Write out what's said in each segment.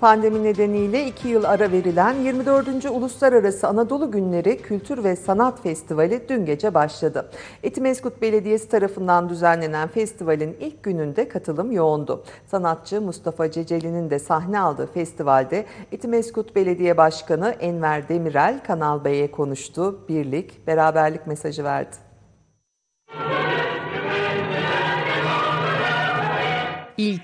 Pandemi nedeniyle iki yıl ara verilen 24. Uluslararası Anadolu Günleri Kültür ve Sanat Festivali dün gece başladı. Etimeskut Belediyesi tarafından düzenlenen festivalin ilk gününde katılım yoğundu. Sanatçı Mustafa Ceceli'nin de sahne aldığı festivalde Etimeskut Belediye Başkanı Enver Demirel Kanal Bey'e konuştu. Birlik, beraberlik mesajı verdi.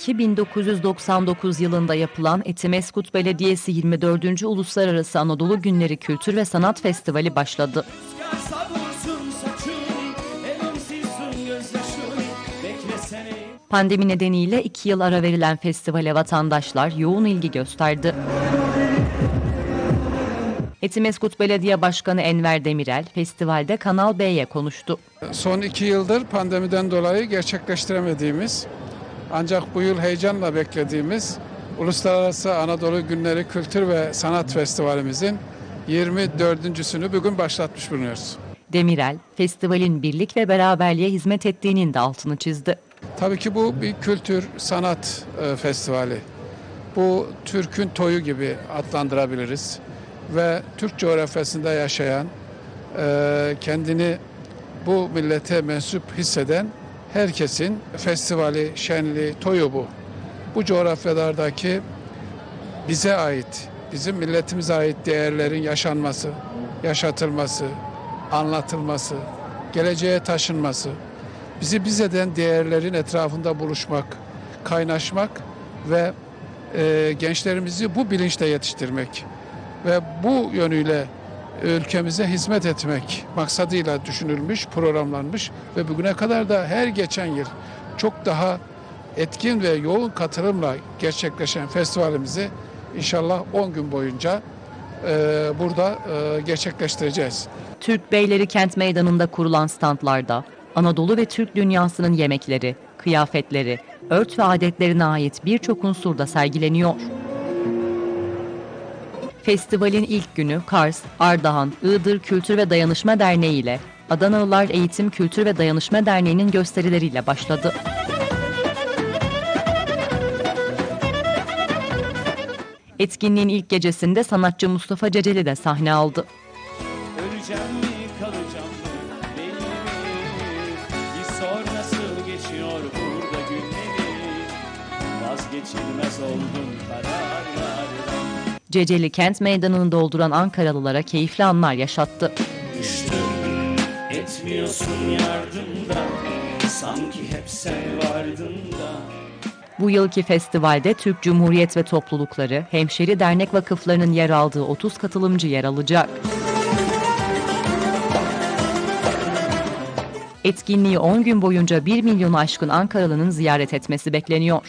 İlki 1999 yılında yapılan Etimeskut Belediyesi 24. Uluslararası Anadolu Günleri Kültür ve Sanat Festivali başladı. Pandemi nedeniyle iki yıl ara verilen festivale vatandaşlar yoğun ilgi gösterdi. Etimeskut Belediye Başkanı Enver Demirel, festivalde Kanal B'ye konuştu. Son iki yıldır pandemiden dolayı gerçekleştiremediğimiz ancak bu yıl heyecanla beklediğimiz Uluslararası Anadolu Günleri Kültür ve Sanat Festivalimizin 24.sünü bugün başlatmış bulunuyoruz. Demirel, festivalin birlik ve beraberliğe hizmet ettiğinin de altını çizdi. Tabii ki bu bir kültür sanat e, festivali. Bu Türk'ün toyu gibi adlandırabiliriz. Ve Türk coğrafyasında yaşayan, e, kendini bu millete mensup hisseden herkesin festivali, şenliği, toyu bu. Bu coğrafyalardaki bize ait, bizim milletimize ait değerlerin yaşanması, yaşatılması, anlatılması, geleceğe taşınması, bizi biz eden değerlerin etrafında buluşmak, kaynaşmak ve e, gençlerimizi bu bilinçle yetiştirmek ve bu yönüyle ülkemize hizmet etmek maksadıyla düşünülmüş, programlanmış ve bugüne kadar da her geçen yıl çok daha etkin ve yoğun katılımla gerçekleşen festivalimizi inşallah 10 gün boyunca e, burada e, gerçekleştireceğiz. Türk Beyleri Kent Meydanı'nda kurulan standlarda Anadolu ve Türk dünyasının yemekleri, kıyafetleri, ört ve adetlerine ait birçok unsur da sergileniyor. Festivalin ilk günü Kars, Ardahan, Iğdır Kültür ve Dayanışma Derneği ile Adanalılar Eğitim Kültür ve Dayanışma Derneği'nin gösterileriyle başladı. Etkinliğin ilk gecesinde sanatçı Mustafa Ceceli de sahne aldı. Öleceğim mi kalacağım mı belli mi? Bir sor nasıl geçiyor burada günleri? Vazgeçilmez oldum kararlardan. Ceceli kent meydanını dolduran Ankaralılara keyifli anlar yaşattı. Düştüm etmiyorsun yardımda Sanki hep sen vardın da Bu yılki festivalde Türk Cumhuriyet ve toplulukları, hemşeri dernek vakıflarının yer aldığı 30 katılımcı yer alacak. Etkinliği 10 gün boyunca 1 milyonu aşkın Ankaralı'nın ziyaret etmesi bekleniyor.